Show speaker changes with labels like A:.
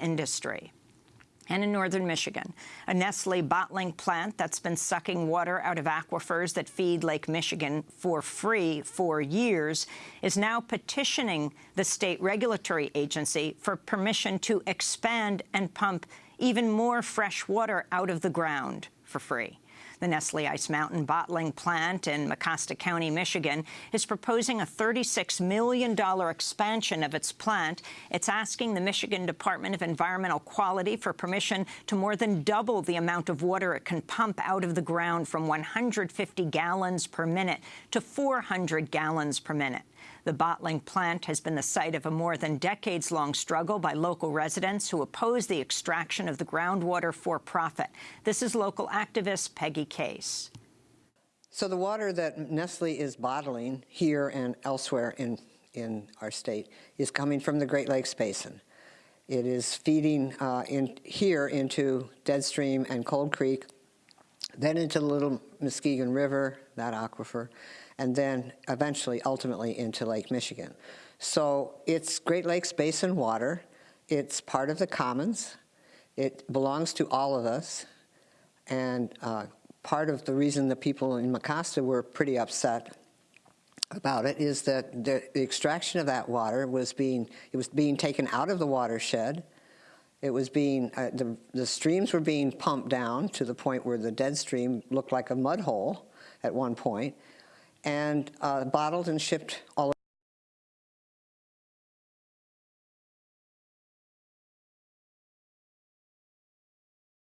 A: industry. And in northern Michigan, a Nestle bottling plant that's been sucking water out of aquifers that feed Lake Michigan for free for years is now petitioning the state regulatory agency for permission to expand and pump even more fresh water out of the ground for free. The Nestle Ice Mountain bottling plant in Mecosta County, Michigan, is proposing a $36 million expansion of its plant. It's asking the Michigan Department of Environmental Quality for permission to more than double the amount of water it can pump out of the ground from 150 gallons per minute to 400 gallons per minute. The bottling plant has been the site of a more than decades-long struggle by local residents who oppose the extraction of the groundwater for profit. This is local activist Peggy Case.
B: So the water that Nestle is bottling here and elsewhere in, in our state is coming from the Great Lakes Basin. It is feeding uh, in here into Deadstream and Cold Creek, then into the Little Muskegon River, that aquifer, and then eventually, ultimately, into Lake Michigan. So it's Great Lakes Basin water. It's part of the commons. It belongs to all of us. And uh, part of the reason the people in Mecosta were pretty upset about it is that the, the, extraction of that water was being, it was being taken out of the watershed. It was being, uh, the, the streams were being pumped down to the point where the dead stream looked like a mud hole at one point and uh, bottled and shipped all